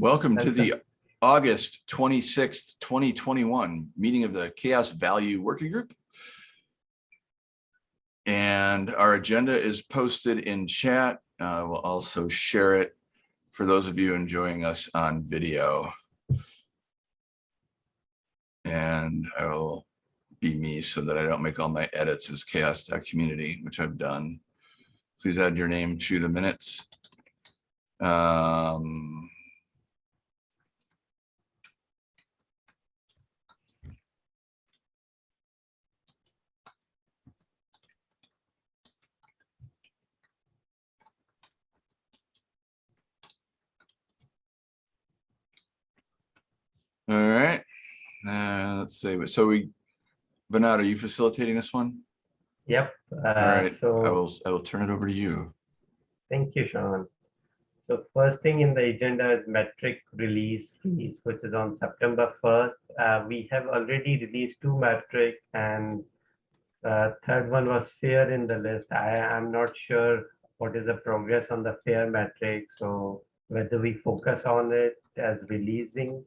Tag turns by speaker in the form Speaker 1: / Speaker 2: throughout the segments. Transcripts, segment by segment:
Speaker 1: Welcome to the August twenty-sixth, twenty twenty-one meeting of the CHAOSS Value Working Group. And our agenda is posted in chat. Uh, We'll also share it for those of you enjoying us on video. And I will be me so that I don't make all my edits as CHAOSS community, which I've done. Please add your name to the minutes. Um, All right, uh, let's see, so we, Vinod, are you facilitating this one?
Speaker 2: Yep.
Speaker 1: All
Speaker 2: uh,
Speaker 1: right, I
Speaker 2: So,
Speaker 1: will, I will turn it over to you.
Speaker 2: thank you, Sean. So first thing in the agenda is metric release freeze, which is on September 1st. Uh, We have already released two metric and uh, third one was fair in the list. I am not sure what is the progress on the fair metric. So whether we focus on it as releasing,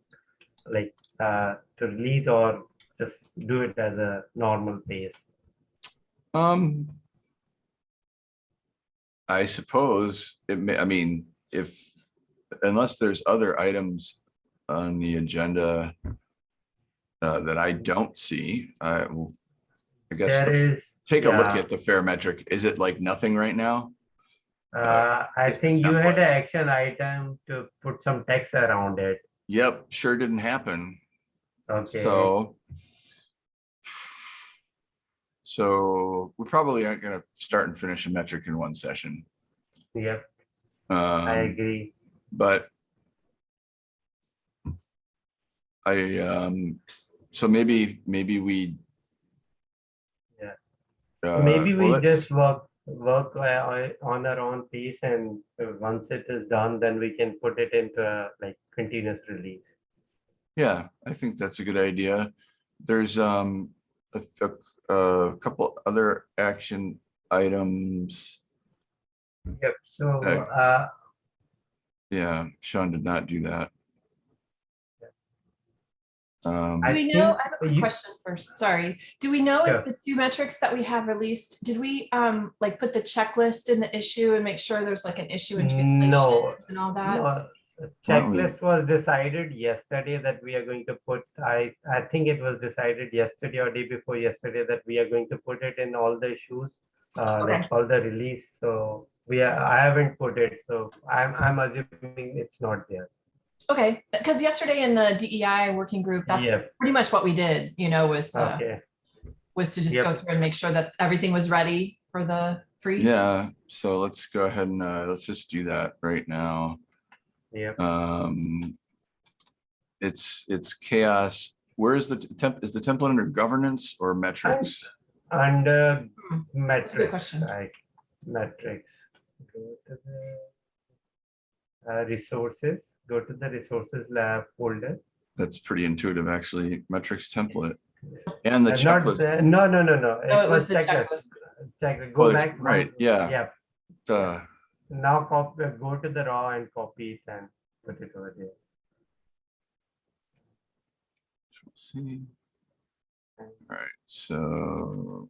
Speaker 2: like uh, to release or just do it as a normal pace.
Speaker 1: Um. I suppose it may, I mean, if, unless there's other items on the agenda uh, that I don't see, I I guess,
Speaker 2: There
Speaker 1: let's
Speaker 2: is.
Speaker 1: take a look at the fair metric. Is it like nothing right now?
Speaker 2: Uh, I think you had an action item to put some text around it.
Speaker 1: Yep, sure didn't happen.
Speaker 2: Okay.
Speaker 1: So. So we probably aren't gonna start and finish a metric in one session.
Speaker 2: Yep, I
Speaker 1: Um,
Speaker 2: agree.
Speaker 1: but. I, um, so maybe, maybe we.
Speaker 2: Yeah.
Speaker 1: uh,
Speaker 2: Maybe we
Speaker 1: let's-
Speaker 2: just work, work uh, on our own piece and uh, once it is done, then we can put it into a like continuous release.
Speaker 1: Yeah, I think that's a good idea. There's, um, a, a, a couple other action items.
Speaker 2: Yep, so,
Speaker 1: Okay.
Speaker 2: uh,
Speaker 1: Yeah, Sean did not do that. Um,
Speaker 2: I
Speaker 3: Do we know, I have a quick
Speaker 2: you-
Speaker 3: question first, sorry. Do we know
Speaker 2: Sure.
Speaker 3: if the two metrics that we have released, did we um like put the checklist in the issue and make sure there's like an issue in translation
Speaker 2: No,
Speaker 3: and all that?
Speaker 2: no,
Speaker 1: Why don't we-
Speaker 2: checklist was decided yesterday that we are going to put, I, I think it was decided yesterday or day before yesterday that we are going to put it in all the issues. Uh, like all the release, so we are, I haven't put it, so I'm, I'm assuming it's not there.
Speaker 3: Okay, because yesterday in the DEI working group, that's
Speaker 2: Yep.
Speaker 3: pretty much what we did, you know, was uh,
Speaker 2: Okay,
Speaker 3: was to just
Speaker 2: Yep.
Speaker 3: go through and make sure that everything was ready for the freeze.
Speaker 1: yeah, so let's go ahead and, uh, let's just do that right now.
Speaker 2: yep,
Speaker 1: Um, it's, it's CHAOSS. Where is the temp, is the template under governance or metrics?
Speaker 2: under
Speaker 3: Hmm, That's good
Speaker 2: metrics,
Speaker 3: question.
Speaker 2: like metrics. Go to the uh, resources, go to the resources lab folder.
Speaker 1: That's pretty intuitive, actually, metrics template. And the
Speaker 2: Uh, not
Speaker 1: checklist,
Speaker 2: the- No, no, no, no.
Speaker 3: No, it was the
Speaker 2: checklist.
Speaker 3: checklist.
Speaker 2: Check,
Speaker 1: Oh,
Speaker 2: go
Speaker 1: it's-
Speaker 2: back. one-
Speaker 1: right, yeah.
Speaker 2: Yeah,
Speaker 1: uh,
Speaker 2: now copy, go to the raw and copy it and put it over there.
Speaker 1: see. All right, so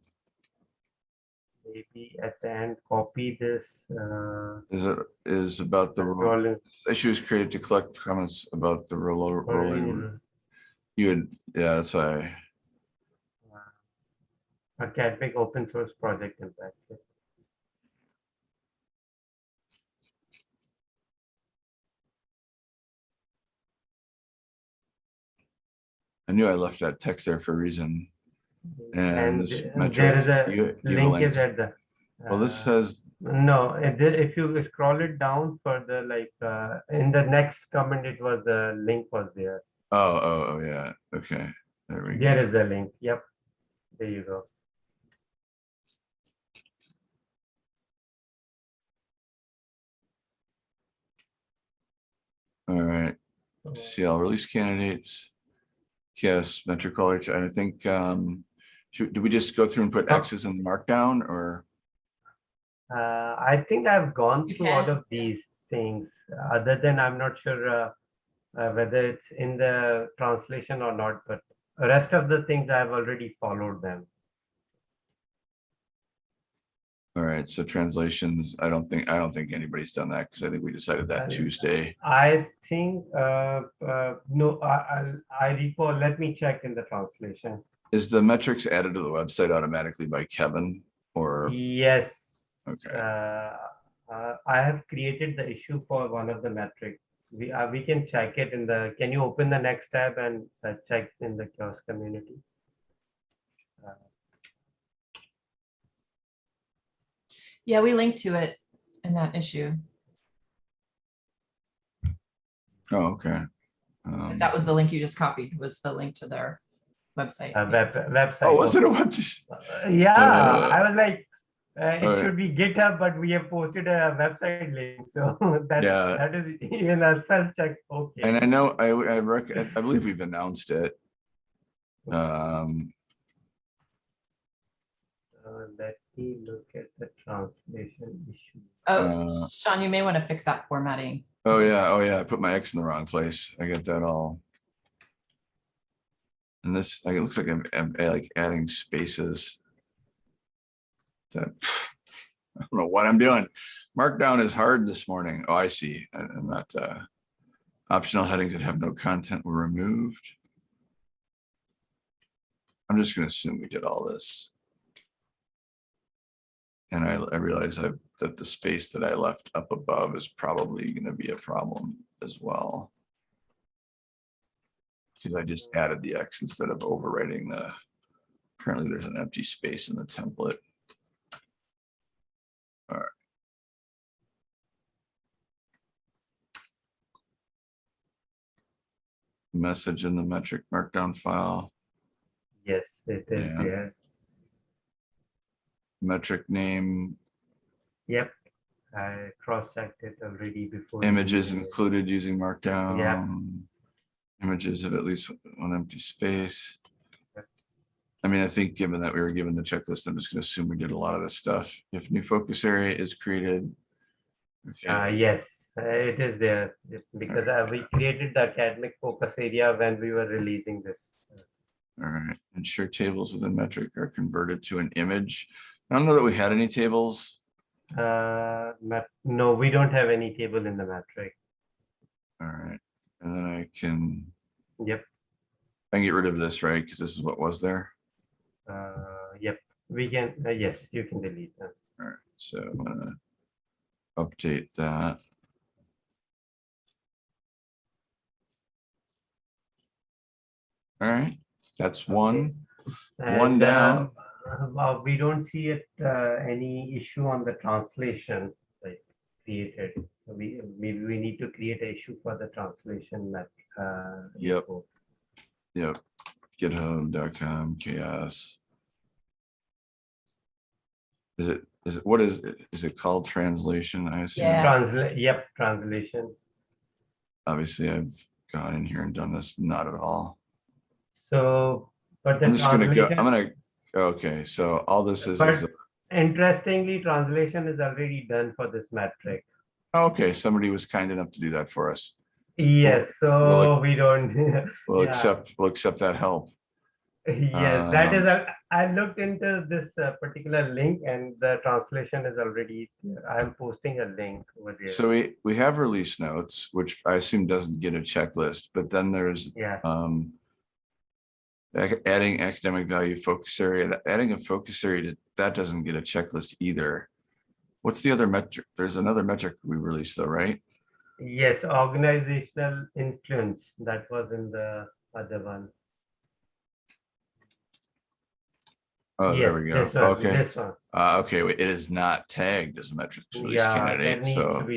Speaker 2: Maybe at the end, copy this, uh,
Speaker 1: is it, is about the ro-
Speaker 2: rolling.
Speaker 1: issues created to collect comments about the rolling.
Speaker 2: rolling,
Speaker 1: You would, yeah, that's why,
Speaker 2: uh, Academic open source project impact.
Speaker 1: I knew I left that text there for a reason. And
Speaker 2: And uh, there is a
Speaker 1: you- you have
Speaker 2: link is at the.
Speaker 1: Well, this
Speaker 2: uh,
Speaker 1: says,
Speaker 2: No, if if you scroll it down further, like uh, in the next comment, it was the link was there.
Speaker 1: oh, oh, oh, yeah, okay, there we go.
Speaker 2: There is the link. Yep. There you go.
Speaker 1: All right, see, I'll release candidates. Yes, metric college, I think, um, should, do we just go through and put
Speaker 2: Oh.
Speaker 1: X's in the markdown or?
Speaker 2: Uh, I think I've gone
Speaker 3: You
Speaker 2: through all of these things, other than I'm not sure uh, uh, whether it's in the translation or not, but the rest of the things I've already followed them.
Speaker 1: All right, so translations, I don't think, I don't think anybody's done that because I think we decided that
Speaker 2: Uh,
Speaker 1: Tuesday.
Speaker 2: I think, uh, uh, no, I, I, I recall, let me check in the translation.
Speaker 1: Is the metrics added to the website automatically by Kevin or?
Speaker 2: Yes.
Speaker 1: Okay.
Speaker 2: Uh, uh, I have created the issue for one of the metric. We, uh, we can check it in the, can you open the next tab and uh, check in the CHAOSS community? Uh,
Speaker 3: Yeah, we linked to it in that issue.
Speaker 1: Oh, okay. Um,
Speaker 3: That was the link you just copied, was the link to their website.
Speaker 2: uh, web, website.
Speaker 1: Oh, was it a web?
Speaker 2: Uh, Yeah,
Speaker 1: Uh,
Speaker 2: I was like, uh, it
Speaker 1: alright.
Speaker 2: should be GitHub, but we have posted a website link, so that,
Speaker 1: Yeah.
Speaker 2: that is even a self-check, okay.
Speaker 1: And I know, I, I rec, I believe we've announced it. Um,
Speaker 2: Uh, Let me look at the translation issue.
Speaker 3: Oh,
Speaker 1: uh,
Speaker 3: Sean, you may want to fix that formatting.
Speaker 1: oh yeah, oh yeah, I put my X in the wrong place. I get that all. And this, like, it looks like I'm, I'm uh, like adding spaces. That, I don't know what I'm doing. Markdown is hard this morning. Oh, I see. I'm not, uh, optional headings that have no content were removed. I'm just gonna assume we did all this. And I, I realize I've, that the space that I left up above is probably gonna be a problem as well. Because I just added the X instead of overwriting the, apparently there's an empty space in the template. All right. Message in the metric markdown file,
Speaker 2: Yes, it is
Speaker 1: Yeah.
Speaker 2: there.
Speaker 1: metric name,
Speaker 2: Yep, I cross-checked it already before.
Speaker 1: images included using markdown. Images of at least one empty space. I mean, I think given that we were given the checklist, I'm just gonna assume we did a lot of this stuff. If new focus area is created.
Speaker 2: Uh, yes, uh, it is there, because uh, we created the academic focus area when we were releasing this.
Speaker 1: all right. Ensure tables within metric are converted to an image. I don't know that we had any tables.
Speaker 2: Uh, no, we don't have any table in the metric.
Speaker 1: All right, and then I can,
Speaker 2: Yep,
Speaker 1: I can get rid of this, right? Because this is what was there.
Speaker 2: uh, yep, we can, uh, yes, you can delete them.
Speaker 1: All right, so I'm gonna update that. All right, that's one. One
Speaker 2: And,
Speaker 1: down.
Speaker 2: uh, uh, we don't see it, uh, any issue on the translation, like created. We, maybe we need to create an issue for the translation that, uh.
Speaker 1: Yep.
Speaker 2: info.
Speaker 1: Yep, github.com chaoss. Is it, is it, what is, it? Is it called translation? I assume.
Speaker 3: Yeah.
Speaker 2: Translate, yep, translation.
Speaker 1: Obviously, I've gone in here and done this, not at all.
Speaker 2: So, but the
Speaker 1: I'm just gonna go, I'm gonna, okay, so all this is,
Speaker 2: But-
Speaker 1: is,
Speaker 2: interestingly, translation is already done for this metric.
Speaker 1: okay, somebody was kind enough to do that for us.
Speaker 2: Yes, so we don't,
Speaker 1: We'll
Speaker 2: Yeah.
Speaker 1: accept, we'll accept that help.
Speaker 2: yes, that is, a- I looked into this uh, particular link and the translation is already, I'm posting a link over there.
Speaker 1: So we, we have release notes, which I assume doesn't get a checklist, but then there's,
Speaker 2: Yeah,
Speaker 1: um, adding academic value focus area, adding a focus area, to- that doesn't get a checklist either. What's the other metric? There's another metric we released though, right?
Speaker 2: Yes, organizational influence, that was in the other one.
Speaker 1: Oh, there we go.
Speaker 2: this one,
Speaker 1: Okay,
Speaker 2: This one.
Speaker 1: uh, okay, it is not tagged as a metric release
Speaker 2: Yeah,
Speaker 1: candidate, so.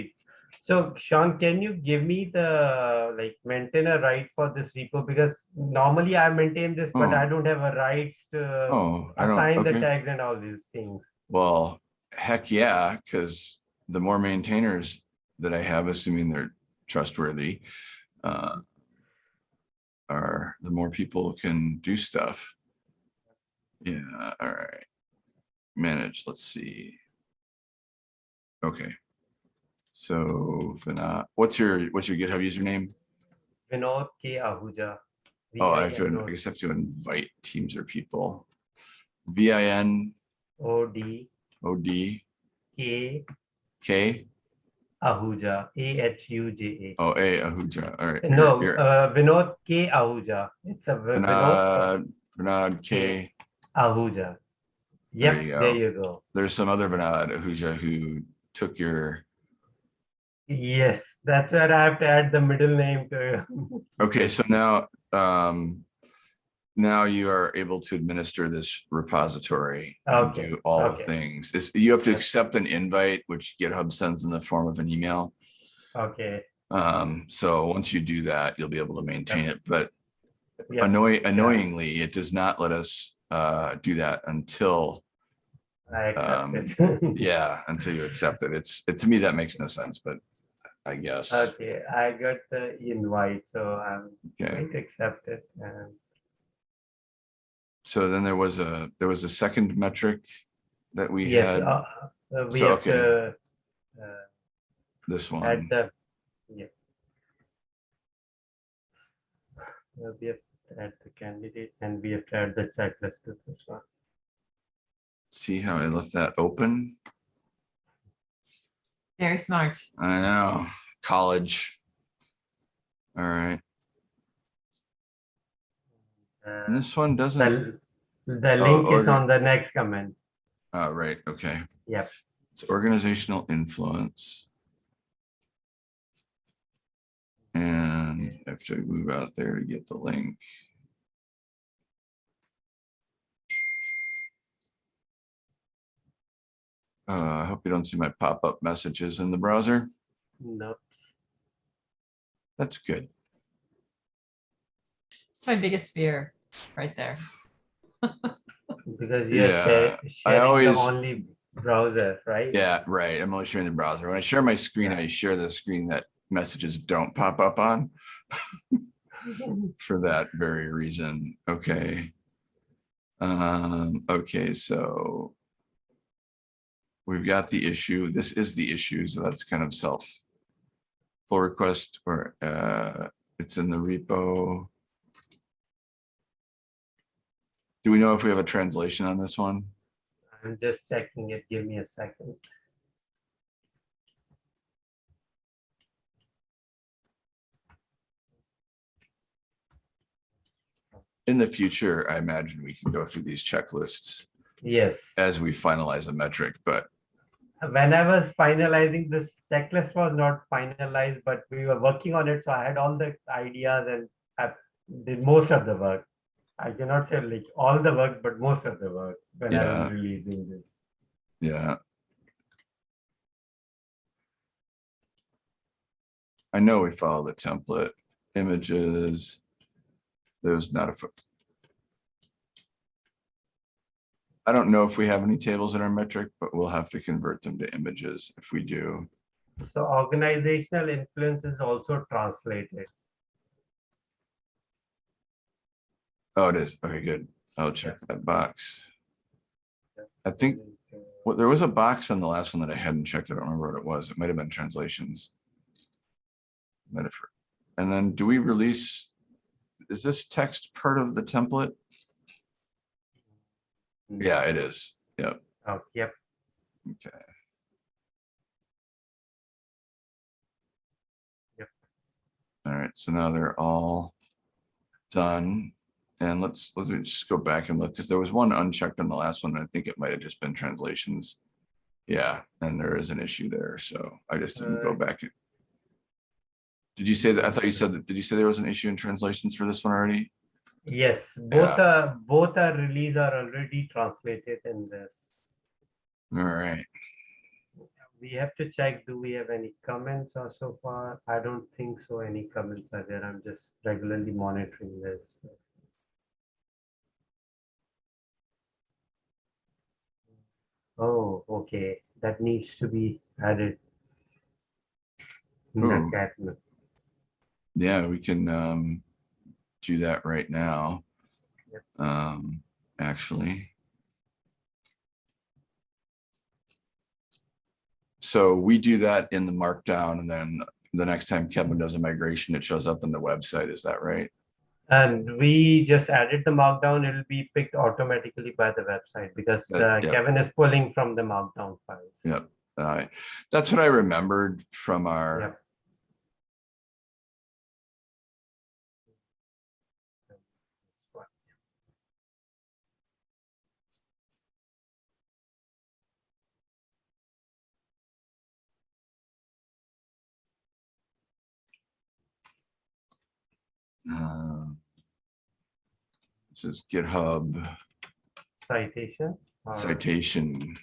Speaker 2: So Sean, can you give me the like maintainer right for this repo? Because normally I maintain this, but
Speaker 1: Oh.
Speaker 2: I don't have a rights to
Speaker 1: Oh,
Speaker 2: assign the tags and all these things.
Speaker 1: Well, heck yeah, because the more maintainers that I have, assuming they're trustworthy, uh, are the more people can do stuff. Yeah, all right. Manage, let's see. Okay. So, Vinod, what's your, what's your GitHub username?
Speaker 2: Vinod K Ahuja.
Speaker 1: Oh, I have to, I guess I have to invite teams or people. V I N
Speaker 2: O D
Speaker 1: O D
Speaker 2: K
Speaker 1: K
Speaker 2: Ahuja, A H U J
Speaker 1: A Ahuja. Oh,
Speaker 2: A.
Speaker 1: here-
Speaker 2: No,
Speaker 1: here.
Speaker 2: uh, Vinod K Ahuja. It's a Vi- Vinod
Speaker 1: Bernard K.
Speaker 2: Ahuja. Yep,
Speaker 1: you
Speaker 2: there you go.
Speaker 1: There's some other Bernard Ahuja who took your,
Speaker 2: Yes, that's where I have to add the middle name to.
Speaker 1: okay, so now, um, now you are able to administer this repository and do all the things. Is, you have to accept an invite, which GitHub sends in the form of an email.
Speaker 2: Okay,
Speaker 1: Um, so once you do that, you'll be able to maintain it, but
Speaker 2: yeah,
Speaker 1: annoy, annoyingly, it does not let us, uh, do that until,
Speaker 2: I
Speaker 1: um,
Speaker 2: accept it.
Speaker 1: yeah, until you accept it. It's, it, to me, that makes no sense, but I guess.
Speaker 2: Okay, I got the invite, so I'm
Speaker 1: Okay.
Speaker 2: going to accept it and
Speaker 1: So then there was a, there was a second metric that we
Speaker 2: yes,
Speaker 1: had,
Speaker 2: uh, uh, we
Speaker 1: So,
Speaker 2: have
Speaker 1: okay.
Speaker 2: to uh,
Speaker 1: this
Speaker 2: add
Speaker 1: one.
Speaker 2: the, yeah. Uh, We have to add the candidate and we have to add the checklist to this one.
Speaker 1: See how I left that open?
Speaker 3: Very smart.
Speaker 1: I know, college. All right, and this one doesn't,
Speaker 2: The, the
Speaker 1: Oh,
Speaker 2: link is on the next comment.
Speaker 1: oh, right, okay.
Speaker 2: Yep.
Speaker 1: It's organizational influence. And I have to move out there to get the link. Uh, I hope you don't see my pop-up messages in the browser.
Speaker 2: Nope.
Speaker 1: That's good.
Speaker 3: It's my biggest fear, right there.
Speaker 2: Because you're
Speaker 1: Yeah,
Speaker 2: share-
Speaker 1: I
Speaker 2: sharing the
Speaker 1: always-
Speaker 2: only browser, right?
Speaker 1: Yeah, right. I'm only sharing the browser. When I share my screen, I share the screen that messages don't pop up on for that very reason. Okay. Um, okay, so we've got the issue. This is the issue, so that's kind of self pull request or uh, it's in the repo. Do we know if we have a translation on this one?
Speaker 2: I'm just checking it. Give me a second.
Speaker 1: In the future, I imagine we can go through these checklists
Speaker 2: Yes.
Speaker 1: as we finalize a metric, but
Speaker 2: when I was finalizing this checklist was not finalized, but we were working on it. So I had all the ideas and I did most of the work. I cannot say like all the work, but most of the work when I
Speaker 1: Yeah.
Speaker 2: was releasing this.
Speaker 1: yeah. I know we follow the template, images. There's not a. I don't know if we have any tables in our metric, but we'll have to convert them to images if we do.
Speaker 2: So organizational influence is also translated.
Speaker 1: Oh, it is. Okay, good. I'll check that box. I think Well, there was a box on the last one that I hadn't checked. I don't remember what it was. It might have been translations. Metaphor. And then do we release? Is this text part of the template? Yeah, it is. Yep.
Speaker 2: Oh, yep.
Speaker 1: Okay.
Speaker 2: Yep.
Speaker 1: All right, so now they're all done. And let's, let's just go back and look, because there was one unchecked on the last one. and I think it might have just been translations. Yeah, and there is an issue there, so I just didn't go
Speaker 2: Uh,
Speaker 1: back. Did you say that? I thought you said that, did you say there was an issue in translations for this one already?
Speaker 2: Yes, both are both are release are already translated in this.
Speaker 1: All right,
Speaker 2: We have to check, do we have any comments or so far? I don't think so. Any comments are there. I'm just regularly monitoring this. Oh, okay, that needs to be added. in
Speaker 1: Ooh.
Speaker 2: catalog.
Speaker 1: yeah, we can um do that right now.
Speaker 2: Yep.
Speaker 1: Um, actually. So we do that in the markdown and then the next time Kevin does a migration, it shows up on the website. Is that right?
Speaker 2: And we just added the markdown. It'll be picked automatically by the website because
Speaker 1: Uh, yeah.
Speaker 2: Kevin is pulling from the markdown files.
Speaker 1: Yeah. Uh, that's what I remembered from our,
Speaker 2: Yep.
Speaker 1: uh, is GitHub
Speaker 2: Citation. or-
Speaker 1: citation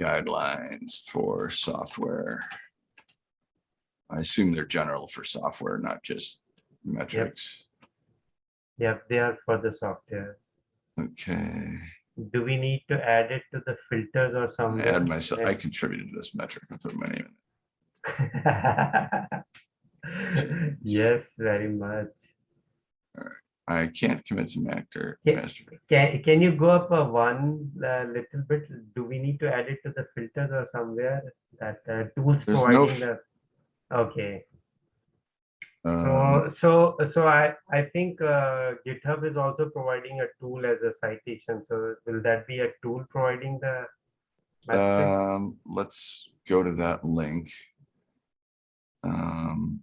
Speaker 1: guidelines for software. I assume they're general for software, not just metrics.
Speaker 2: Yep, they are for the software.
Speaker 1: Okay,
Speaker 2: Do we need to add it to the filters or something?
Speaker 1: add myself, I contributed to this metric. I put my name in. it.
Speaker 2: Yes, very much.
Speaker 1: I can't commit to master.
Speaker 2: Yeah.
Speaker 1: master.
Speaker 2: Can, can you go up a one uh, little bit? Do we need to add it to the filters or somewhere that uh, tools
Speaker 1: There's no
Speaker 2: providing the? Okay,
Speaker 1: Um,
Speaker 2: so, so, so I, I think uh, GitHub is also providing a tool as a citation. So will that be a tool providing the?
Speaker 1: Um, let's go to that link. Um.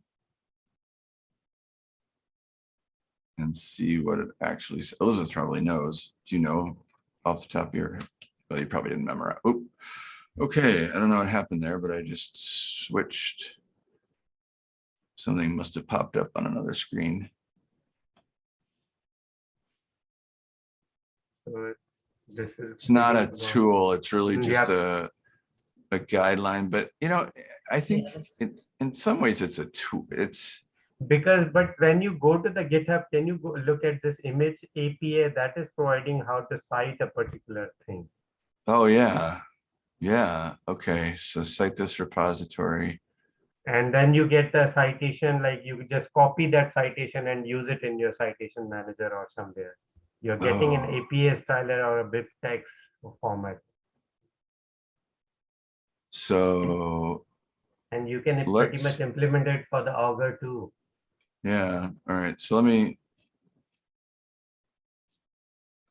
Speaker 1: And see what it actually, s- Elizabeth probably knows. Do you know off the top of your, head? well, you probably didn't memorize. Oop. Okay, I don't know what happened there, but I just switched. Something must have popped up on another screen.
Speaker 2: So it's- This is.
Speaker 1: It's not a tool, it's really
Speaker 2: Mm,
Speaker 1: just a, a guideline, but you know, I think
Speaker 3: Yes.
Speaker 1: in, in some ways it's a tool, it's,
Speaker 2: Because, but when you go to the GitHub, can you go look at this image APA that is providing how to cite a particular thing?
Speaker 1: oh, yeah. Yeah, okay, so cite this repository.
Speaker 2: And then you get the citation, like you just copy that citation and use it in your citation manager or somewhere. You're getting an
Speaker 1: Oh.
Speaker 2: APA style or a BibTeX format,
Speaker 1: So,
Speaker 2: and you can pretty much implement it for the Augur too.
Speaker 1: Yeah, all right, so let me.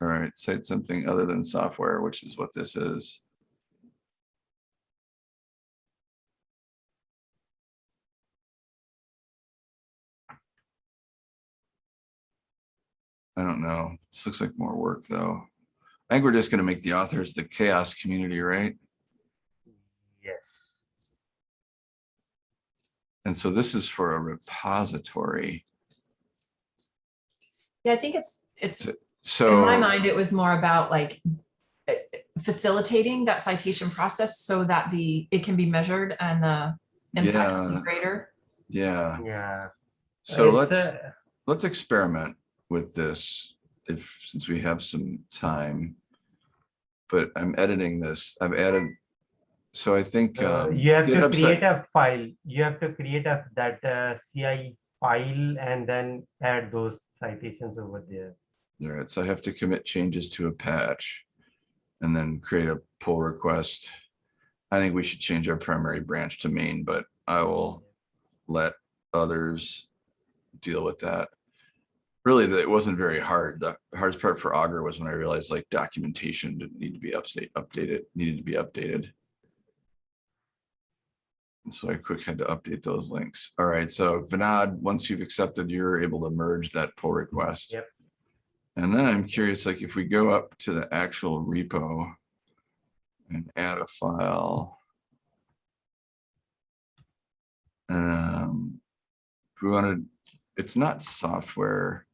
Speaker 1: All right, cite something other than software, which is what this is. I don't know. This looks like more work, though. I think we're just gonna make the authors the CHAOSS community, right?
Speaker 2: Yes.
Speaker 1: And so this is for a repository.
Speaker 3: Yeah, I think it's, it's, so in my mind, it was more about like uh, facilitating that citation process so that the, it can be measured and the impact can be
Speaker 1: Yeah.
Speaker 3: greater.
Speaker 1: yeah,
Speaker 2: Yeah.
Speaker 1: so
Speaker 2: It's
Speaker 1: let's,
Speaker 2: a-
Speaker 1: let's experiment with this if, since we have some time. But I'm editing this, I've added, so I think.
Speaker 2: Uh,
Speaker 1: um,
Speaker 2: you have to
Speaker 1: GitHub site-
Speaker 2: create a file. You have to create a that uh, CI file and then add those citations over there.
Speaker 1: All right, so I have to commit changes to a patch and then create a pull request. I think we should change our primary branch to main, but I will let others deal with that. Really, it wasn't very hard. The hardest part for Augur was when I realized like documentation didn't need to be update, updated, needed to be updated. So I quick had to update those links. All right, so Vinod, once you've accepted, you're able to merge that pull request.
Speaker 2: Yep.
Speaker 1: And then I'm curious, like if we go up to the actual repo and add a file. Um, we wanted, it's not software,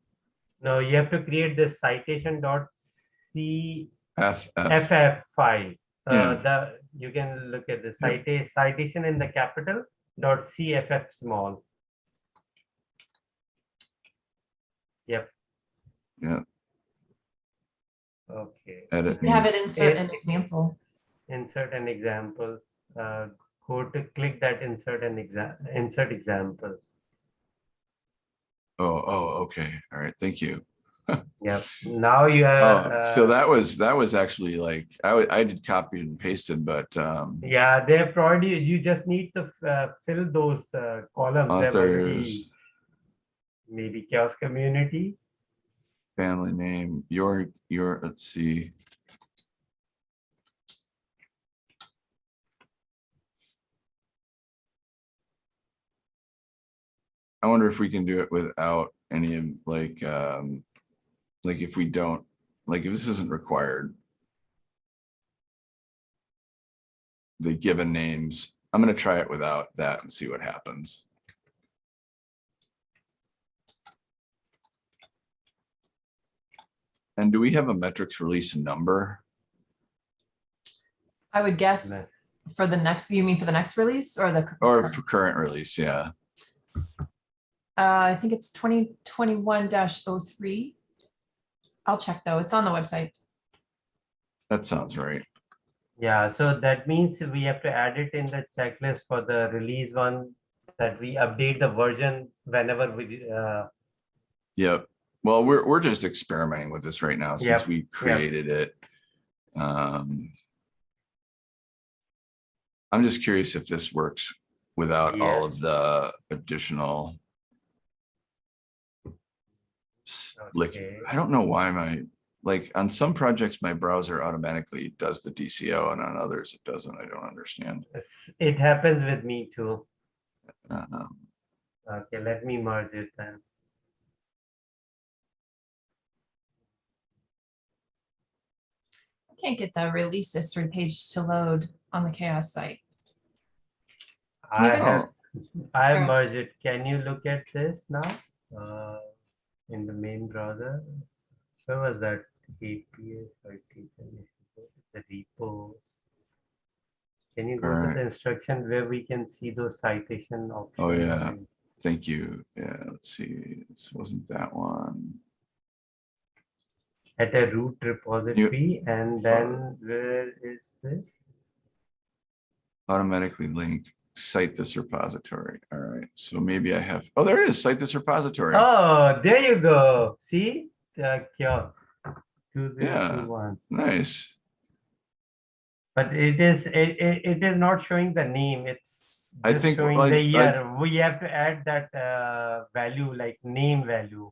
Speaker 2: No, you have to create the citation dot C
Speaker 1: FF,
Speaker 2: FF file. Uh,
Speaker 1: Yeah.
Speaker 2: the you can look at the citation citation in the capital dot CFF small. Yep.
Speaker 1: Yeah.
Speaker 2: Okay.
Speaker 1: edit.
Speaker 3: You have
Speaker 1: and-
Speaker 3: it insert an example.
Speaker 2: insert an example, uh, go to click that insert an exam, insert example.
Speaker 1: Oh, oh, okay, all right, thank you.
Speaker 2: Yep, now you have.
Speaker 1: Oh,
Speaker 2: have.
Speaker 1: so
Speaker 2: uh,
Speaker 1: that was, that was actually like, I, I did copy and pasted, but, um,
Speaker 2: Yeah, they probably, you just need to uh, fill those uh, columns.
Speaker 1: Authors,
Speaker 2: Maybe chaos community.
Speaker 1: family name, your, your, let's see. I wonder if we can do it without any of like, um, like if we don't, like if this isn't required. The given names, I'm gonna try it without that and see what happens. And do we have a metrics release number?
Speaker 3: I would guess for the next, you mean for the next release or the?
Speaker 1: Or for current release, yeah.
Speaker 3: Uh, I think it's twenty twenty-one 3 I'll check though. It's on the website.
Speaker 1: That sounds right.
Speaker 2: Yeah, so that means we have to add it in the checklist for the release one, that we update the version whenever we, uh,
Speaker 1: Yep. Well, we're, we're just experimenting with this right now since
Speaker 2: Yep,
Speaker 1: we created it. Um. I'm just curious if this works without all of the additional. s- Like, I don't know why my, like, on some projects, my browser automatically does the DCO and on others it doesn't. I don't understand.
Speaker 2: it happens with me too.
Speaker 1: Um,
Speaker 2: Okay, let me merge it then.
Speaker 3: I can't get the release history page to load on the CHAOSS site. Can
Speaker 2: I have, I have merged it. Can you look at this now? Uh, in the main browser? Where was that? Citation, the repo. Can you go to the instruction where we can see those citation options?
Speaker 1: Oh, yeah. Thank you. Yeah, let's see. This wasn't that one.
Speaker 2: At a root repository and then where is this?
Speaker 1: automatically link, cite this repository. All right, so maybe I have, oh, there it is, cite this repository.
Speaker 2: Oh, there you go. See? Kyo. Two zero two one.
Speaker 1: Nice.
Speaker 2: But it is, it, it, it is not showing the name. It's
Speaker 1: I think,
Speaker 2: showing
Speaker 1: like,
Speaker 2: the
Speaker 1: I-
Speaker 2: year. We have to add that uh, value like name value.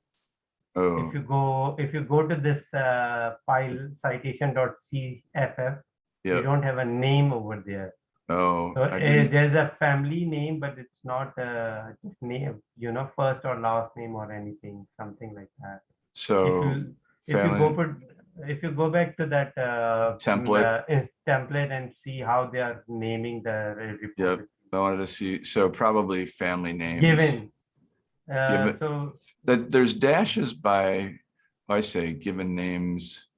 Speaker 1: Oh,
Speaker 2: If you go, if you go to this uh, file citation.cff, you don't have a name over there.
Speaker 1: Oh,
Speaker 2: So uh, there's a family name, but it's not uh, just name, you know, first or last name or anything, something like that. If
Speaker 1: so,
Speaker 2: you, if you go put, if you go back to that uh,
Speaker 1: Template.
Speaker 2: uh, template and see how they are naming the re- repository.
Speaker 1: I wanted to see, so probably family names.
Speaker 2: Given. Uh,
Speaker 1: Given-
Speaker 2: so
Speaker 1: That there's dashes by, I say, given names.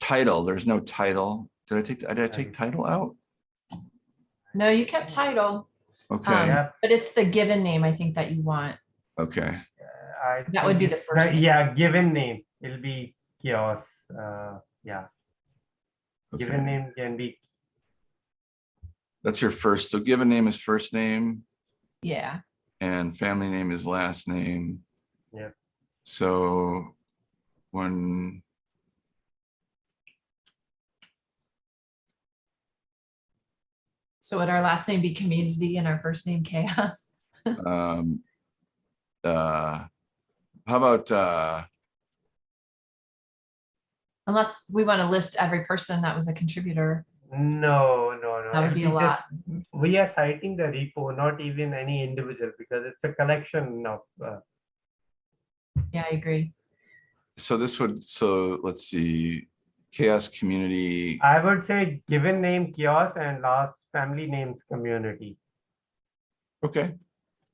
Speaker 1: Title, there's no title. Did I take, did I take title out?
Speaker 3: No, you kept title,
Speaker 1: Okay,
Speaker 2: yeah,
Speaker 3: but it's the given name I think that you want.
Speaker 1: okay,
Speaker 2: uh, I.
Speaker 3: That would be the
Speaker 2: it's
Speaker 3: first name.
Speaker 2: Yeah, given name, it'll be CHAOSS, uh, yeah, given
Speaker 1: okay.
Speaker 2: name can be,
Speaker 1: That's your first, so given name is first name.
Speaker 3: Yeah,
Speaker 1: And family name is last name.
Speaker 2: Yeah.
Speaker 1: So when.
Speaker 3: So would our last name be community and our first name CHAOSS?
Speaker 1: um uh How about, uh,
Speaker 3: Unless we want to list every person that was a contributor.
Speaker 2: no, no, no.
Speaker 3: That would be a
Speaker 2: just-
Speaker 3: lot.
Speaker 2: We are citing the repo, not even any individual, because it's a collection of, uh,
Speaker 3: Yeah, I agree.
Speaker 1: so this would, so let's see, CHAOSS community,
Speaker 2: I would say given name CHAOSS and last family names community.
Speaker 1: okay,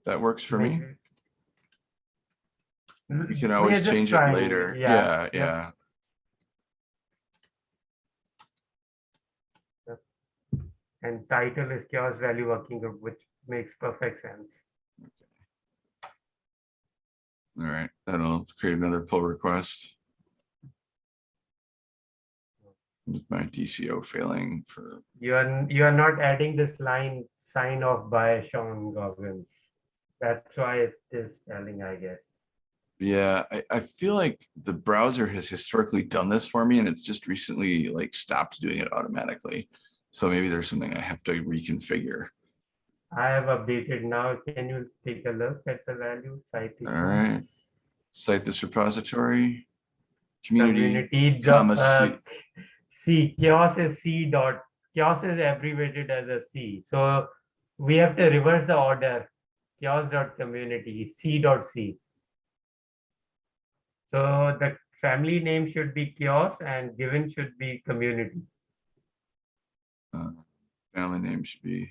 Speaker 1: that works for me. You can always change it later. Yeah,
Speaker 2: yeah.
Speaker 1: yeah.
Speaker 2: And title is CHAOSS value working group, which makes perfect sense.
Speaker 1: All right, that'll create another pull request. My DCO failing for,
Speaker 2: You are, you are not adding this line sign off by Sean Goggins. That's why it is spelling, I guess.
Speaker 1: Yeah, I, I feel like the browser has historically done this for me and it's just recently like stopped doing it automatically. So maybe there's something I have to reconfigure.
Speaker 2: I have updated now. Can you take a look at the value citations?
Speaker 1: right. Cite this repository. Community,
Speaker 2: Community.
Speaker 1: comma,
Speaker 2: uh, C, CHAOSS is C dot, CHAOSS is abbreviated as a C. So we have to reverse the order. CHAOSS dot community, C dot C. So the family name should be CHAOSS and given should be community.
Speaker 1: uh, family name should be.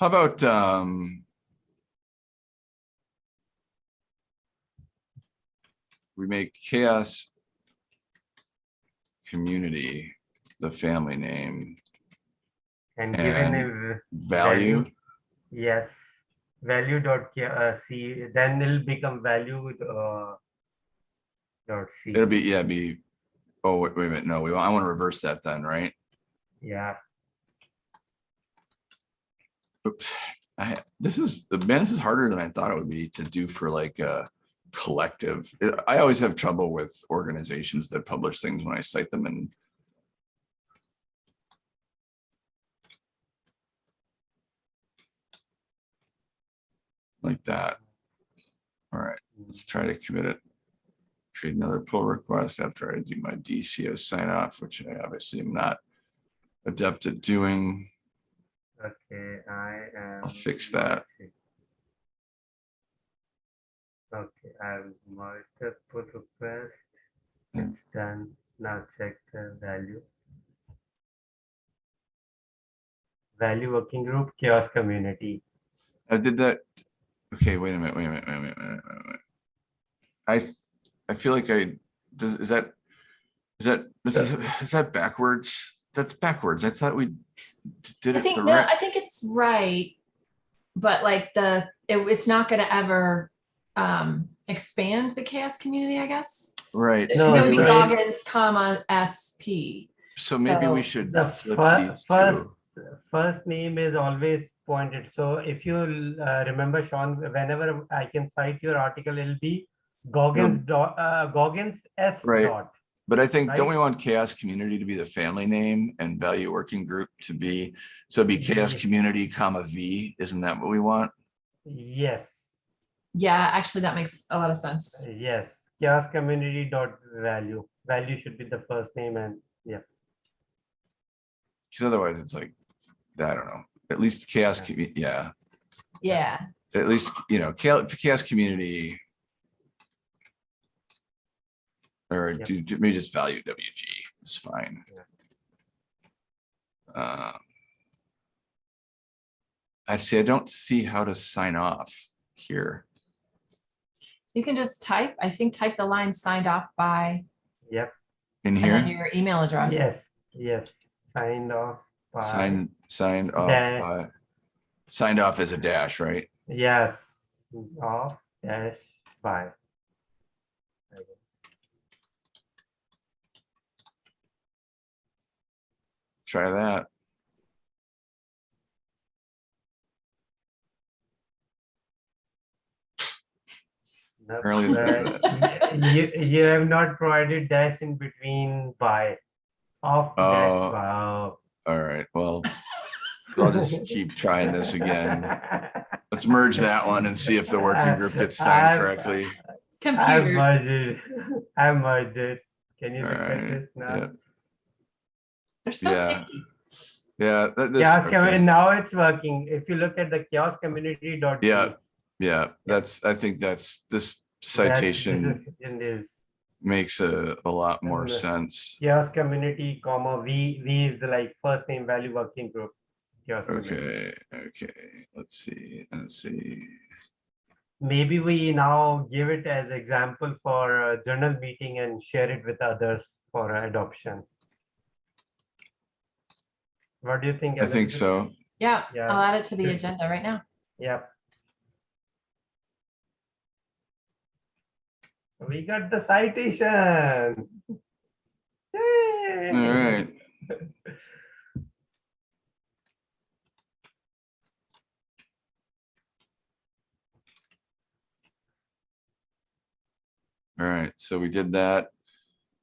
Speaker 1: How about, um. We make chaos. Community, the family name,
Speaker 2: And given
Speaker 1: And
Speaker 2: is
Speaker 1: value,
Speaker 2: Yes, value dot uh, C, then it'll become value uh, dot C.
Speaker 1: it'll be, yeah, be. Oh, wait, wait a minute, no, we, I want to reverse that then, right?
Speaker 2: Yeah,
Speaker 1: Oops, I, this is, man, this is harder than I thought it would be to do for like a collective. I always have trouble with organizations that publish things when I cite them and. Like that. All right, let's try to commit it. Create another pull request after I do my DCO sign off, which I obviously am not adept at doing.
Speaker 2: okay, I am.
Speaker 1: I'll fix that.
Speaker 2: Okay, I've merged the pull request.
Speaker 1: Hmm.
Speaker 2: It's done. Now check the value. Value working group, CHAOSS community.
Speaker 1: I did that. Okay, wait a minute, wait a minute, wait a minute, wait a minute. wait a minute. I, I feel like I, does, is that, is that, is that- is that backwards? That's backwards. I thought we d- did
Speaker 3: I think, no,
Speaker 1: right.
Speaker 3: I think it's right. But like the, it, it's not gonna ever um expand the CHAOSS community, I guess.
Speaker 1: Right.
Speaker 3: It's
Speaker 2: No,
Speaker 3: gonna be
Speaker 2: you're right.
Speaker 3: Goggins, comma, SP.
Speaker 1: So maybe we should
Speaker 2: The
Speaker 1: flip
Speaker 2: fir-
Speaker 1: these
Speaker 2: first, first name is always pointed. So if you uh, remember, Sean, whenever I can cite your article, it'll be Goggins dot, uh, Goggins S
Speaker 1: Right.
Speaker 2: dot.
Speaker 1: But I think, don't we want CHAOSS community to be the family name and value working group to be, so it'd be chaos
Speaker 2: Yeah.
Speaker 1: community comma V, isn't that what we want?
Speaker 2: Yes,
Speaker 3: Yeah, actually, that makes a lot of sense.
Speaker 2: yes. CHAOSS community dot value. Value should be the first name and yeah.
Speaker 1: Because otherwise it's like, I don't know, at least CHAOSS,
Speaker 2: Yeah.
Speaker 1: commu- yeah.
Speaker 3: Yeah,
Speaker 1: at least, you know, CHAOSS, CHAOSS community. Or
Speaker 2: Yep.
Speaker 1: do, do- maybe just value WG is fine.
Speaker 2: Yeah.
Speaker 1: Um, Actually, I don't see how to sign off here.
Speaker 3: You can just type, I think type the line signed off by,
Speaker 2: Yep.
Speaker 1: In
Speaker 3: and then
Speaker 1: here,
Speaker 3: your email address.
Speaker 2: Yes, yes. Signed off by.
Speaker 1: signed, signed off,
Speaker 2: Dash.
Speaker 1: by- signed off as a dash, right?
Speaker 2: Yes, off dash by.
Speaker 1: Try that.
Speaker 2: Nope,
Speaker 1: Early
Speaker 2: uh, You, you have not provided dash in between by. Off dash
Speaker 1: Oh.
Speaker 2: wow.
Speaker 1: All right, well, I'll just keep trying this again. Let's merge that one and see if the working group gets signed
Speaker 2: I've-
Speaker 1: correctly.
Speaker 2: I've merged it. I've merged it. Can you look at
Speaker 1: Alright,
Speaker 2: this now?
Speaker 1: yeah.
Speaker 3: they're so
Speaker 1: Yeah.
Speaker 3: picky.
Speaker 1: Yeah, that, this,
Speaker 2: CHAOSS
Speaker 1: okay.
Speaker 2: community, now it's working. If you look at the CHAOSS community dot.
Speaker 1: Yeah, yeah, that's, I think that's, this citation
Speaker 2: is
Speaker 1: makes a, a lot more
Speaker 2: Isn't
Speaker 1: sense.
Speaker 2: CHAOSS community, comma, V, V is the like first name value working group. CHAOSS community.
Speaker 1: Okay, okay, let's see, let's see.
Speaker 2: Maybe we now give it as example for a journal meeting and share it with others for adoption. What do you think?
Speaker 1: I think so.
Speaker 3: Yeah,
Speaker 2: Yeah.
Speaker 3: I'll add it to the agenda right now.
Speaker 2: Yep. We got the citation. Yay!
Speaker 1: All right. All right, so we did that.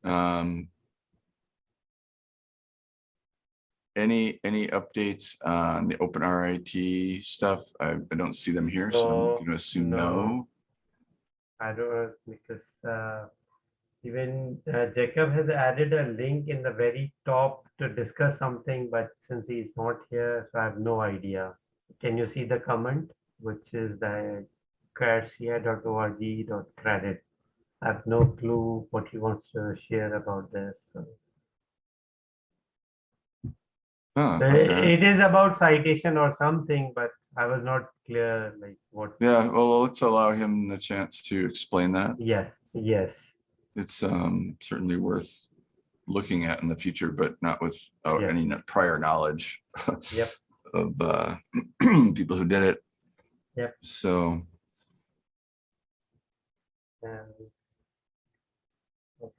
Speaker 1: Um. Any, any updates on the open RIT stuff? I, I don't see them here, so
Speaker 2: No,
Speaker 1: I'm gonna assume
Speaker 2: no.
Speaker 1: no.
Speaker 2: I don't know because uh, even uh, Jacob has added a link in the very top to discuss something, but since he's not here, so I have no idea. Can you see the comment, which is the credit? I have no clue what he wants to share about this. so. Uh,
Speaker 1: okay.
Speaker 2: It is about citation or something, but I was not clear like what.
Speaker 1: Yeah, well, let's allow him the chance to explain that.
Speaker 2: Yeah, yes,
Speaker 1: It's um certainly worth looking at in the future, but not without
Speaker 2: Yeah.
Speaker 1: any prior knowledge.
Speaker 2: Yep.
Speaker 1: Of uh people who did it.
Speaker 2: Yep.
Speaker 1: So,
Speaker 2: and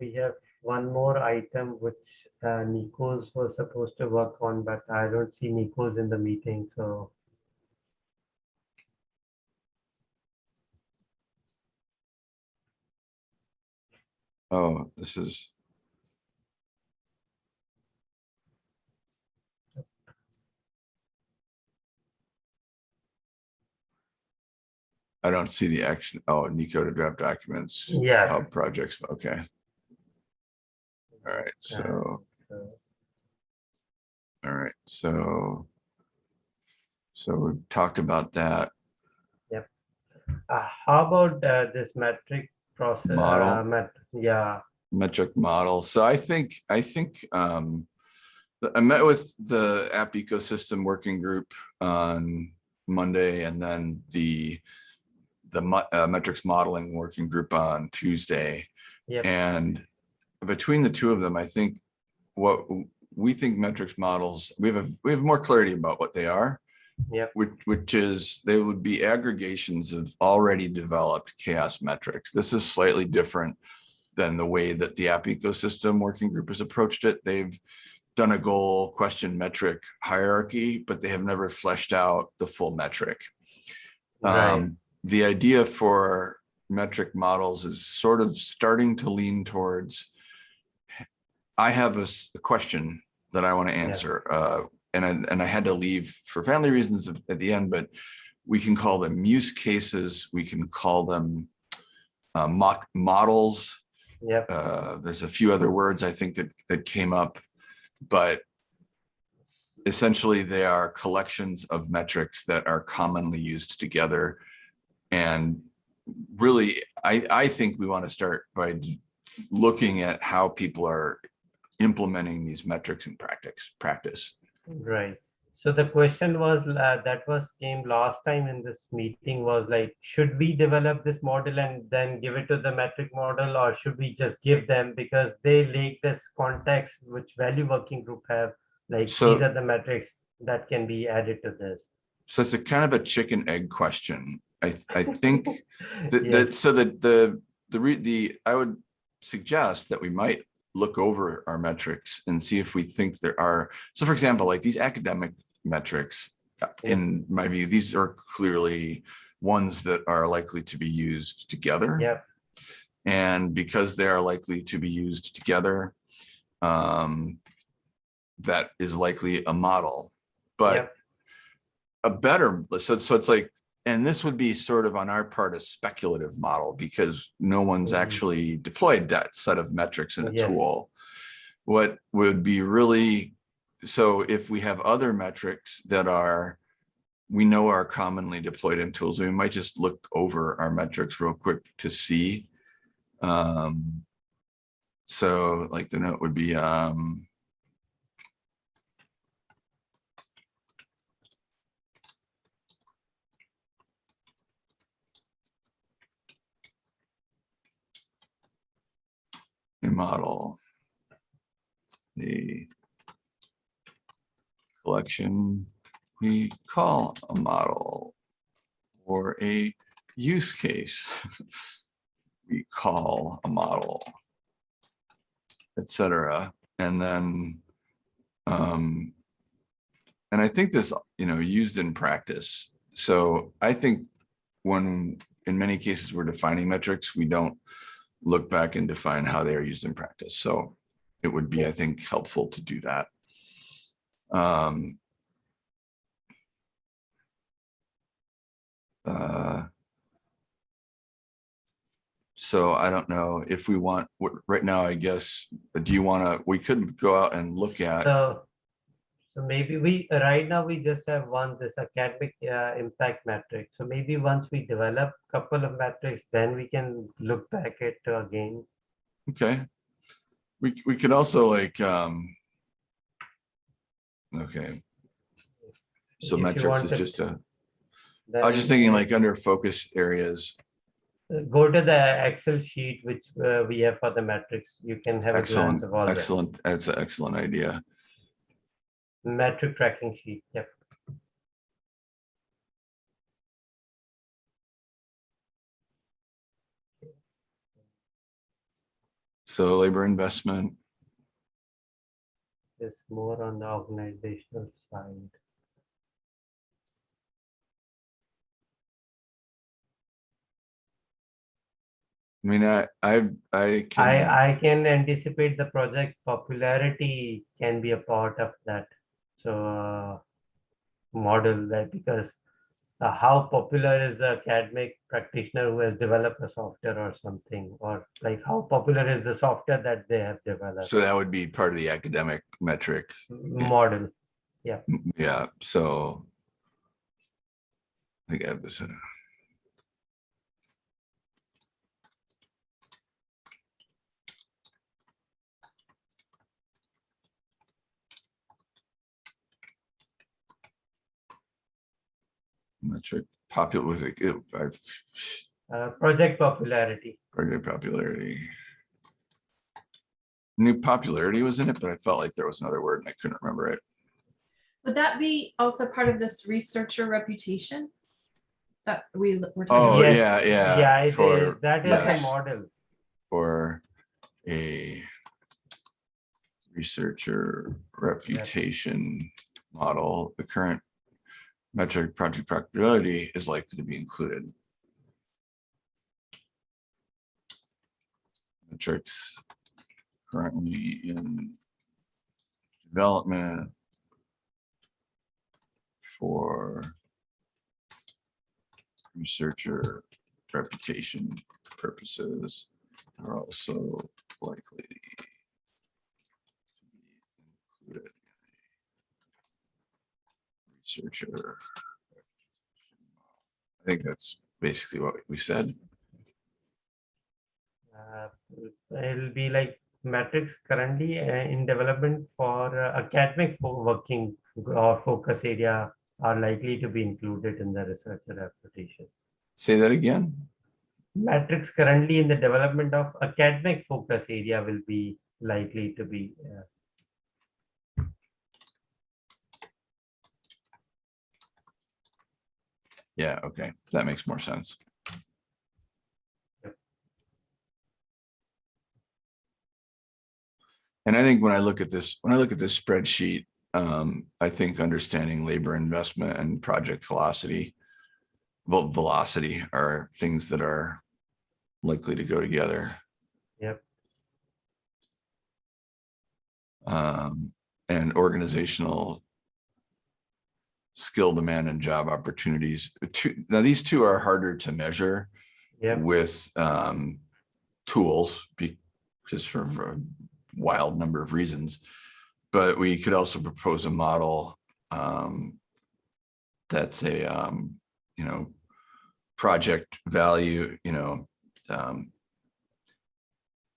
Speaker 2: we have one more item which uh, Nikos was supposed to work on, but I don't see Nikos in the meeting, so.
Speaker 1: Oh, this is. I don't see the action. Oh, Nico to draft documents.
Speaker 2: Yeah.
Speaker 1: Hub projects, okay. All right, so, all right, so. So we've talked about that.
Speaker 2: uh, How about uh, this metric process?
Speaker 1: Model?
Speaker 2: uh, met- Yeah,
Speaker 1: metric model. So I think, I think, um, I met with the app ecosystem working group on Monday and then the, the uh, metrics modeling working group on Tuesday.
Speaker 2: Yep.
Speaker 1: And between the two of them, I think what we think metrics models, we have, a we have more clarity about what they are.
Speaker 2: Yep.
Speaker 1: Which, which is, they would be aggregations of already developed CHAOSS metrics. This is slightly different than the way that the app ecosystem working group has approached it. They've done a goal question metric hierarchy, but they have never fleshed out the full metric.
Speaker 2: right,
Speaker 1: Um, the idea for metric models is sort of starting to lean towards. I have a question that I want to answer, uh, and I, and I had to leave for family reasons at the end, but we can call them use cases, we can call them uh, mock models.
Speaker 2: yep,
Speaker 1: Uh, there's a few other words I think that, that came up, but essentially they are collections of metrics that are commonly used together. And really, I, I think we want to start by looking at how people are implementing these metrics in practice, practice.
Speaker 2: Right. So the question was, uh, that was came last time in this meeting was like, should we develop this model and then give it to the metric model? Or should we just give them because they lack this context which value working group have? Like,
Speaker 1: So-
Speaker 2: these are the metrics that can be added to this.
Speaker 1: So it's a kind of a chicken egg question. I, th- I think that,
Speaker 2: Yes.
Speaker 1: that, so that the, the, the, I would suggest that we might look over our metrics and see if we think there are, so for example, like these academic metrics, uh, in my view, these are clearly ones that are likely to be used together.
Speaker 2: Yep,
Speaker 1: And because they are likely to be used together, um, that is likely a model, but
Speaker 2: Yep.
Speaker 1: a better, so, so it's like, and this would be sort of on our part, a speculative model because no one's
Speaker 2: Mhm.
Speaker 1: actually deployed that set of metrics in a
Speaker 2: Yes.
Speaker 1: tool. What would be really, so if we have other metrics that are, we know are commonly deployed in tools, we might just look over our metrics real quick to see. Um, so like the note would be, um, model. The collection we call a model or a use case we call a model, etc. And then, um, and I think this, you know, used in practice. So I think when, in many cases, we're defining metrics, we don't look back and define how they are used in practice. So it would be, I think, helpful to do that. Um, uh, So I don't know if we want, right now, I guess, do you want to, we could go out and look at,
Speaker 2: So, so maybe we, right now, we just have one, this academic uh, impact metric. So maybe once we develop couple of metrics, then we can look back at uh, again.
Speaker 1: okay? We, we could also like, um, okay. So
Speaker 2: If
Speaker 1: metrics is
Speaker 2: to-
Speaker 1: just a, I was just thinking like under focus areas,
Speaker 2: uh, Go to the Excel sheet, which uh, we have for the metrics. You can have a glance
Speaker 1: excellent,
Speaker 2: of all that.
Speaker 1: excellent, that's an excellent idea.
Speaker 2: Metric tracking sheet, yep.
Speaker 1: So labor investment,
Speaker 2: It's more on the organizational side.
Speaker 1: I mean, I, I, I can,
Speaker 2: I, I can anticipate the project popularity can be a part of that. So uh, model that because uh, how popular is the academic practitioner who has developed a software or something, or like how popular is the software that they have developed
Speaker 1: so that would be part of the academic metric.
Speaker 2: model.
Speaker 1: Yeah, Yeah. so. I think have this. Metric popular was it, it- I've,
Speaker 2: Uh, project popularity.
Speaker 1: project popularity. New popularity was in it, but I felt like there was another word and I couldn't remember it.
Speaker 3: Would that be also part of this researcher reputation? That we l- were
Speaker 1: Oh,
Speaker 3: talking about?
Speaker 2: Yes,
Speaker 1: yeah, yeah,
Speaker 2: Yeah, it is.
Speaker 1: for-
Speaker 2: that is
Speaker 1: yes.
Speaker 2: the model.
Speaker 1: for a researcher reputation model, the current metric project practicability is likely to be included. Metrics currently in development for researcher reputation purposes are also likely to be included. Researcher. I think that's basically what we said.
Speaker 2: Uh, It'll be like metrics currently uh, in development for uh, academic working or focus area are likely to be included in the researcher reputation.
Speaker 1: Say that again.
Speaker 2: Metrics currently in the development of academic focus area will be likely to be. uh,
Speaker 1: Yeah, okay, that makes more sense. And I think when I look at this, when I look at this spreadsheet, um, I think understanding labor investment and project velocity. Well, velocity are things that are likely to go together.
Speaker 2: Yep.
Speaker 1: Um, and organizational skill demand and job opportunities. Now these two are harder to measure
Speaker 2: Yep,
Speaker 1: with um, tools, be- just for for a wild number of reasons. But we could also propose a model um, that's a, um, you know, project value, you know, um,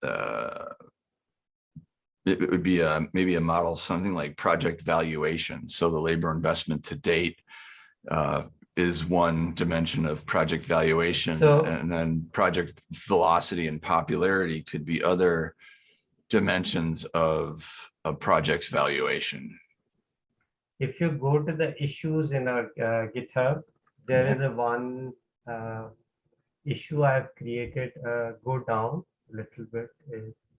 Speaker 1: uh, it it would be a, maybe a model, something like project valuation. So the labor investment to date uh, is one dimension of project valuation.
Speaker 2: So-
Speaker 1: And then project velocity and popularity could be other dimensions of a project's valuation.
Speaker 2: if you go to the issues in our uh, GitHub, there is a one uh, issue I've created, uh, go down a little bit.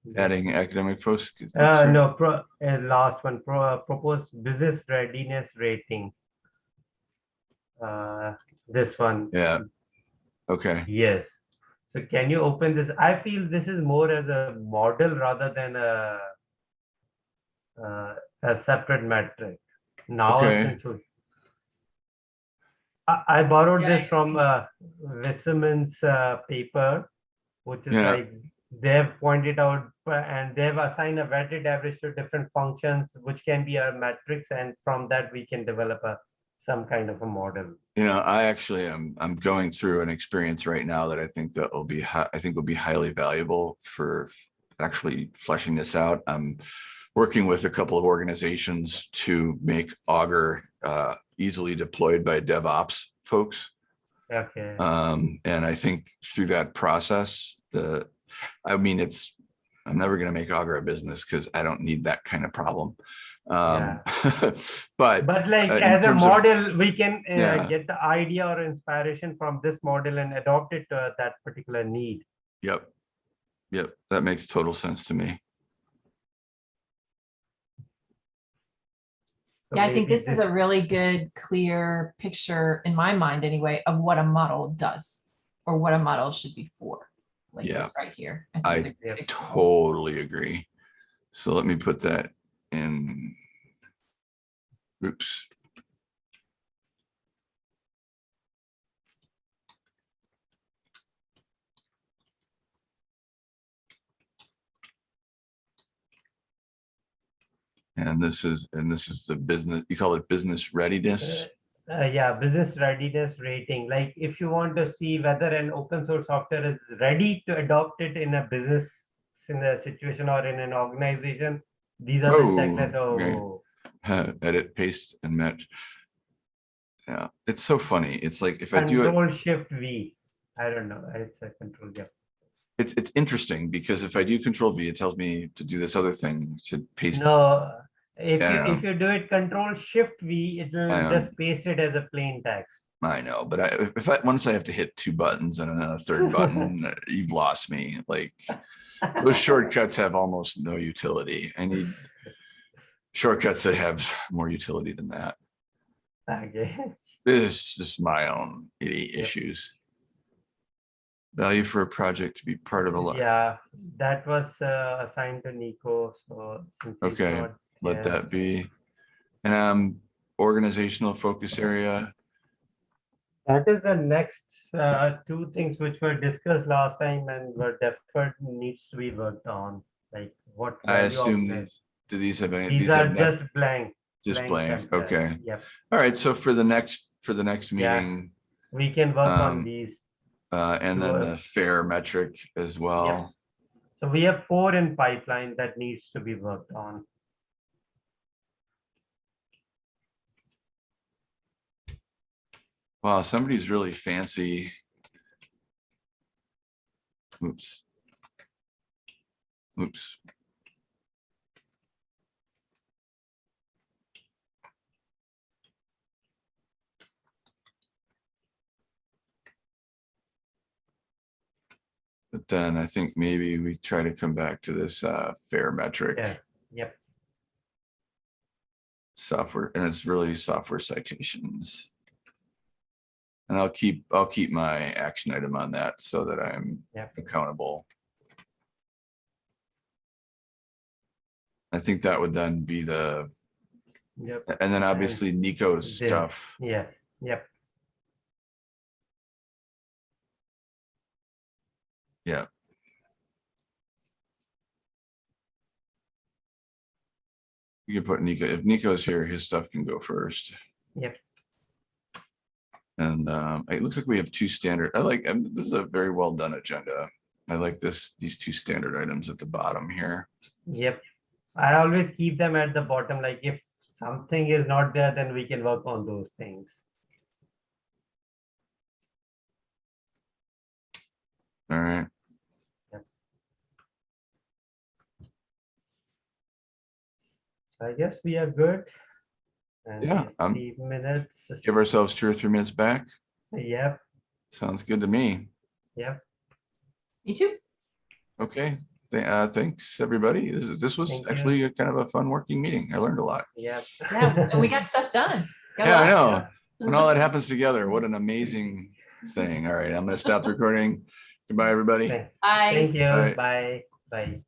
Speaker 2: Uh,
Speaker 1: Adding academic focus.
Speaker 2: Uh, no, pro, uh, last one, pro, proposed business readiness rating. Uh, this one,
Speaker 1: Yeah. Okay,
Speaker 2: yes. So can you open this? I feel this is more as a model rather than a uh, a separate metric. Now,
Speaker 1: Okay.
Speaker 2: since I, I borrowed
Speaker 3: Yeah,
Speaker 2: this
Speaker 3: I
Speaker 2: from uh, Wisseman's uh, paper, which is
Speaker 1: Yeah.
Speaker 2: like they've pointed out and they've assigned a weighted average to different functions, which can be a matrix, and from that we can develop a some kind of a model.
Speaker 1: You know, I actually am, I'm going through an experience right now that I think that will be, I think will be highly valuable for actually fleshing this out. I'm working with a couple of organizations to make Augur uh, easily deployed by DevOps folks.
Speaker 2: Okay.
Speaker 1: Um, and I think through that process, the, I mean, it's, I'm never gonna make Augur a business because I don't need that kind of problem. Um, but
Speaker 2: But like
Speaker 1: uh,
Speaker 2: as a
Speaker 1: terms of-
Speaker 2: model, we can uh,
Speaker 1: Yeah.
Speaker 2: get the idea or inspiration from this model and adopt it to that particular need.
Speaker 1: Yep. Yep, that makes total sense to me.
Speaker 2: So
Speaker 3: Yeah, I think
Speaker 2: maybe
Speaker 3: this is a really good, clear picture in my mind anyway, of what a model does or what a model should be for. Like
Speaker 1: Yeah.
Speaker 3: this right here.
Speaker 1: I
Speaker 3: think it's a
Speaker 2: Yep.
Speaker 1: Totally agree. So let me put that in. Oops. And this is, and this is the business, you call it business readiness?
Speaker 2: Uh, yeah, business readiness rating. Like if you want to see whether an open source software is ready to adopt it in a business in a situation or in an organization, these are the
Speaker 1: Oh,
Speaker 2: checklists.
Speaker 1: okay.
Speaker 2: Oh,
Speaker 1: Uh, Edit, paste and match. Yeah, it's so funny. It's like if I do
Speaker 2: control shift V. I don't know. It's a control. Yeah.
Speaker 1: It's, it's interesting because if I do control V, it tells me to do this other thing, to paste.
Speaker 2: No, if
Speaker 1: Yeah,
Speaker 2: you if you do it control shift V, it will just paste it as a plain text.
Speaker 1: I know, but I, if I, once I have to hit two buttons and then a third button, you've lost me. Like, those shortcuts have almost no utility. I need shortcuts that have more utility than that.
Speaker 2: Okay.
Speaker 1: This is my own
Speaker 2: Yeah.
Speaker 1: issues. Value for a project to be part of a lot.
Speaker 2: Yeah, that was uh, assigned to Nico. So
Speaker 1: Okay, Let
Speaker 2: here,
Speaker 1: that be. And um, organizational focus area.
Speaker 2: That is the next uh, two things which were discussed last time and were deferred needs to be worked on. Like what?
Speaker 1: I assume these, do these have any?
Speaker 2: These are just blank.
Speaker 1: Just blank,
Speaker 2: templates.
Speaker 1: okay.
Speaker 2: Yep.
Speaker 1: All right, so for the next, for the next
Speaker 2: Yeah.
Speaker 1: meeting,
Speaker 2: We can work
Speaker 1: Um,
Speaker 2: on these.
Speaker 1: uh, and then the fair metric as well.
Speaker 2: So we have four in pipeline that needs to be worked on.
Speaker 1: Wow, somebody's really fancy. Oops. Oops. But then I think maybe we try to come back to this uh fair metric.
Speaker 2: Yeah. Yep.
Speaker 1: software, and it's really software citations. And I'll keep, I'll keep my action item on that so that I'm
Speaker 2: Yep.
Speaker 1: accountable. I think that would then be the,
Speaker 2: Yep.
Speaker 1: and then obviously Nico's
Speaker 2: the-
Speaker 1: stuff.
Speaker 2: Yeah. Yep. Yeah.
Speaker 1: You can put Nico, if Nico's here, his stuff can go first.
Speaker 2: Yep.
Speaker 1: And um, it looks like we have two standard, I like, um, this is a very well done agenda. I like this, these two standard items at the bottom here.
Speaker 2: Yep. I always keep them at the bottom. Like if something is not there, then we can work on those things.
Speaker 1: All right.
Speaker 2: So I guess we are good. And
Speaker 1: Yeah, um,
Speaker 2: fifty minutes.
Speaker 1: Give ourselves two or three minutes back.
Speaker 2: Yep.
Speaker 1: Sounds good to me.
Speaker 2: Yep.
Speaker 3: Me too.
Speaker 1: Okay, Th- uh, thanks, everybody. This, this was
Speaker 2: Thank you.
Speaker 1: actually a kind of a fun working meeting. I learned a lot.
Speaker 2: Yep.
Speaker 3: Yeah, and we got stuff done. Got
Speaker 1: Yeah, I
Speaker 3: lot.
Speaker 1: know. When all that happens together, what an amazing thing. All right, I'm gonna stop the recording. Goodbye, everybody.
Speaker 2: Thank
Speaker 3: I.
Speaker 2: thank you.
Speaker 1: Bye.
Speaker 2: Bye. Bye.